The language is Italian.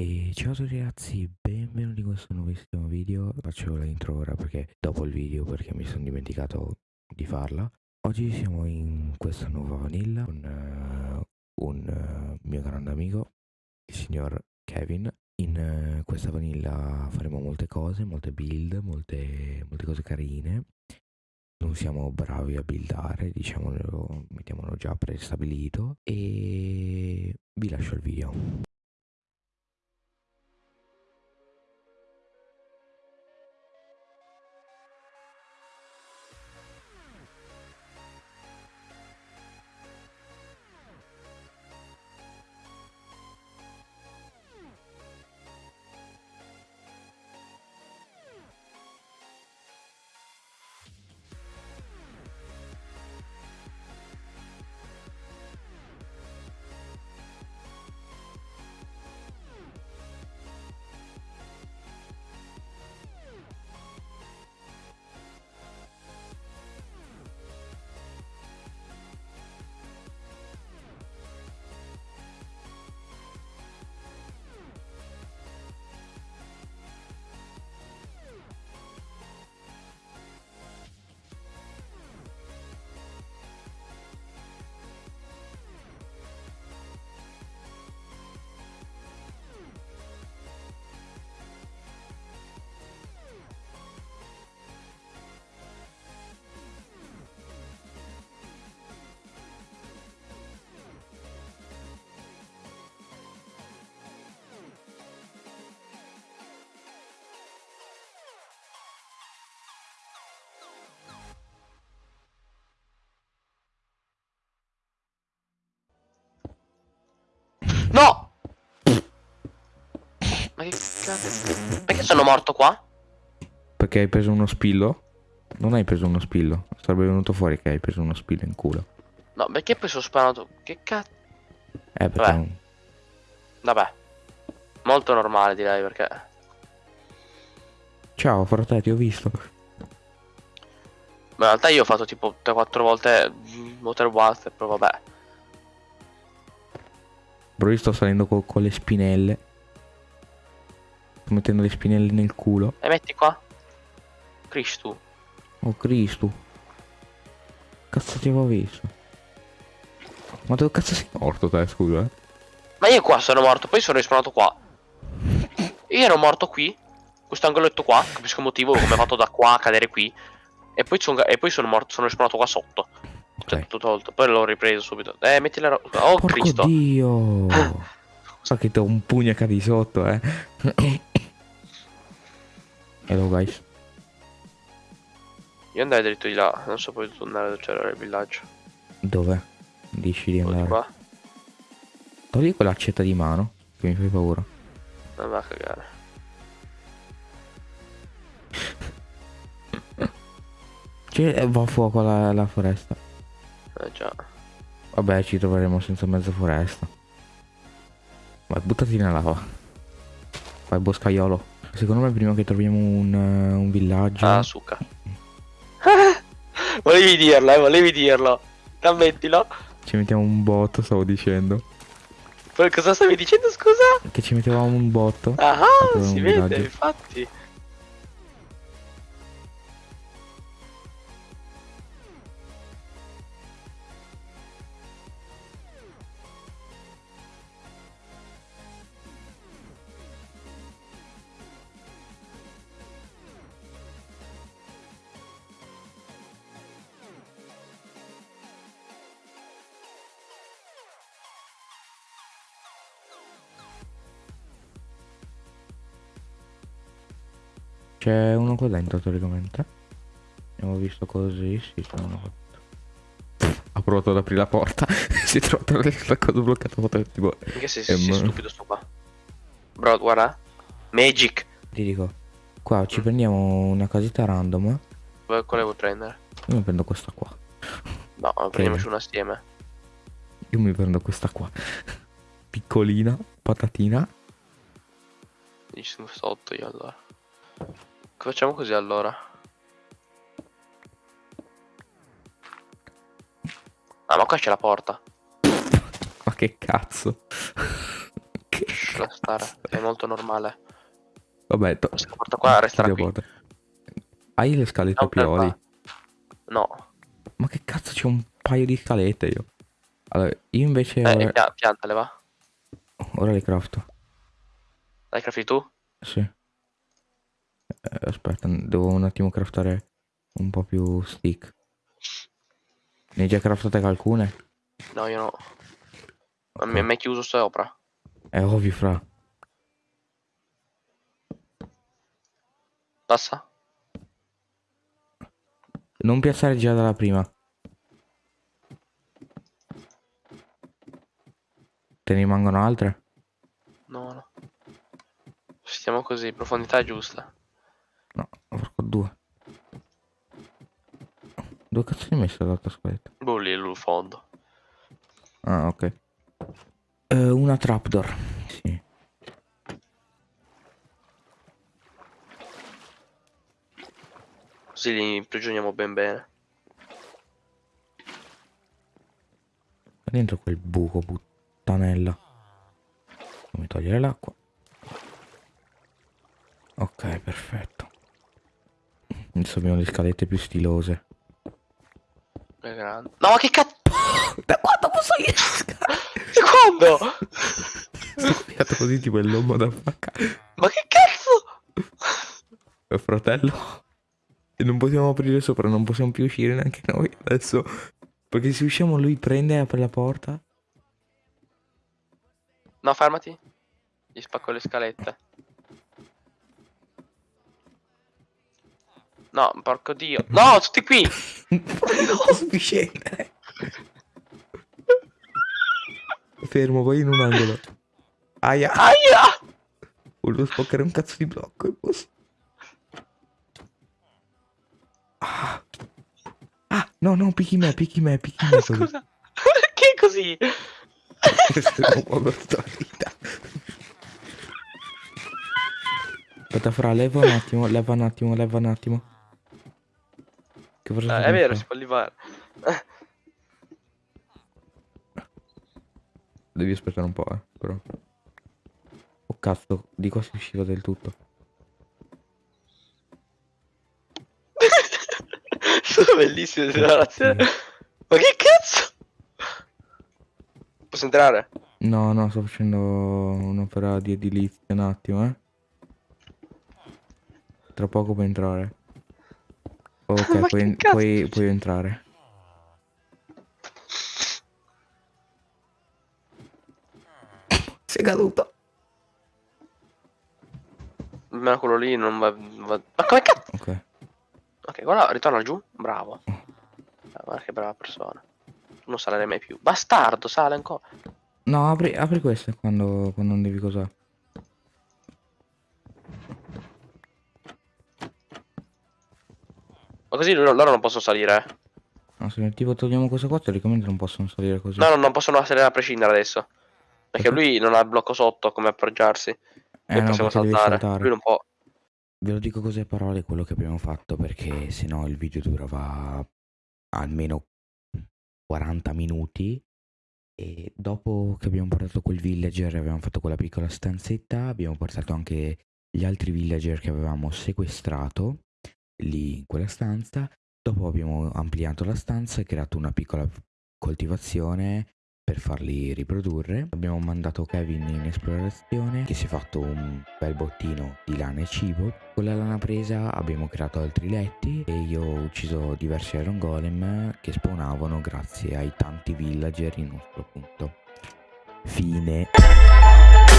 E ciao a tutti ragazzi, benvenuti in questo nuovissimo video. Faccio la intro ora perché dopo il video perché mi sono dimenticato di farla. Oggi siamo in questa nuova vanilla con uh, un uh, mio grande amico, il signor Kevin. In uh, questa vanilla faremo molte cose, molte build, molte, molte cose carine. Non siamo bravi a buildare, diciamolo, mettiamolo già prestabilito e vi lascio il video. Sono morto qua? Perché hai preso uno spillo? Non hai preso uno spillo. Sarebbe venuto fuori che hai preso uno spillo in culo. No, perché poi sono sparato? Che cazzo? Eh, perché... Vabbè. Vabbè. Molto normale direi perché... Ciao, frate, ti ho visto. Ma in realtà io ho fatto tipo 3-4 volte Water Waster, però vabbè. Bro, io sto salendo co con le spinelle. Sto mettendo le spinelle nel culo. E metti qua. Cristo. Oh Cristo. Cazzo ti avevo visto. Ma dove cazzo sei morto te, scusa? Eh? Ma io qua sono morto, poi sono rispawnato qua. Io ero morto qui. Questo angoletto qua, capisco il motivo come ho fatto da qua a cadere qui. E poi, sono, e poi sono morto, sono rispawnato qua sotto. Cioè, tutto tolto. Poi l'ho ripreso subito. Eh, metti la roba. Oh, Porco Cristo. Dio. so che ti ho un pugno cadi sotto, eh. Hello, guys. Io andai dritto di là. Non so poi tornare dove c'era il villaggio. Dove? Dici di andare? qua. Togli quell'accetta di mano. Che mi fai paura. Non va a cagare. Cioè, va a fuoco la, la foresta. Eh già. Vabbè, ci troveremo senza mezza foresta. Vai, buttati nella lava. Vai, boscaiolo. Secondo me prima che troviamo un, uh, un villaggio... Ah, succa. volevi dirlo, eh, volevi dirlo. Ammettilo. Ci mettiamo un botto, stavo dicendo. Cosa stavi dicendo, scusa? Che ci mettevamo un botto. Ah, si vede, villaggio. infatti. C'è uno qua dentro teoricamente. Abbiamo visto così, sì, sono fatto. Ha provato ad aprire la porta. si è trovato la cosa bloccata. Tipo, Perché sei, sei, sei stupido sto qua? Bro, guarda. Magic. Ti dico. Qua ci prendiamo una casetta random. Quale vuoi prendere? Io mi prendo questa qua. No, prendiamoci una assieme. Io mi prendo questa qua. Piccolina, patatina. Ci sono sotto io allora. Facciamo così allora. Ah, ma qua c'è la porta. Ma che cazzo? che lascia stare, è molto normale. Vabbè, to- Questa porta qua resterà qui. porta. Hai le scalette No, pioli? No, Ma che cazzo c'è un paio di scalette io? Allora, io invece eh, ora, pia- piantale va. ora le crafto. Dai, crafti tu? Sì. Eh, aspetta, devo un attimo craftare un po' più stick. Ne hai già craftate alcune? No, io no. Ma Ok. mi è mai chiuso sopra. È ovvio, fra. Passa? Non piazzare già dalla prima. Te ne rimangono altre? No, no. Stiamo così, profondità giusta. No, porco due. Dove cazzo hai messo l'altra scaletta? Boh, lì il fondo. Ah, ok. Eh, una trapdoor. Sì. Così li imprigioniamo ben bene. Dentro quel buco, puttanella. Fammi togliere l'acqua. Ok, perfetto. Adesso abbiamo le scalette più stilose. No, ma che cazzo? Da quando posso io? Secondo! Sto pigliato così tipo il lomo da vacca. Ma che cazzo? Fratello. E non possiamo aprire sopra, non possiamo più uscire neanche noi adesso. Perché se usciamo lui prende e apre la porta. No, fermati. Gli spacco le scalette. No, porco dio. No, tutti qui! più scendere. Fermo, vai in un angolo. Aia. Aia! Volevo spaccare un cazzo di blocco. Ah. Ah, no, no, picchi me, picchi me, picchi me. così. Scusa. Perché così? Questo è un po' per tutta la vita. Aspetta, fra, leva un attimo, leva un attimo, leva un attimo. Che sto è vero, si può levare. Devi aspettare un po', eh, però. Oh cazzo, di qua si usciva del tutto. Sono bellissime le narrazioni. Ma che cazzo? Posso entrare? No, no, sto facendo un'opera di edilizia un attimo, eh. Tra poco puoi entrare. Ok, Ma puoi, puoi- puoi entrare. Sei caduto. Almeno quello lì non va... va- Ma come cazzo? Ok. Ok, guarda, ritorna giù. Bravo. Ah, Guarda che brava persona. Non salerai mai più. Bastardo, sale ancora. No, apri, apri queste quando, quando non devi cosa. Così loro, non possono salire. eh. No, se tipo togliamo questa qua, teoricamente non possono salire così. No, no, non possono salire a prescindere adesso. Perché Perché? lui non ha il blocco sotto come appoggiarsi. eh, Noi no, possiamo saltare. saltare. Lui non può. Ve lo dico così a parole quello che abbiamo fatto perché sennò il video durava almeno 40 minuti e dopo che abbiamo portato quel villager abbiamo fatto quella piccola stanzetta, abbiamo portato anche gli altri villager che avevamo sequestrato lì in quella stanza, dopo abbiamo ampliato la stanza e creato una piccola coltivazione per farli riprodurre. Abbiamo mandato Kevin in esplorazione che si è fatto un bel bottino di lana e cibo. Con la lana presa abbiamo creato altri letti e io ho ucciso diversi iron golem che spawnavano grazie ai tanti villager in nostro punto. Fine.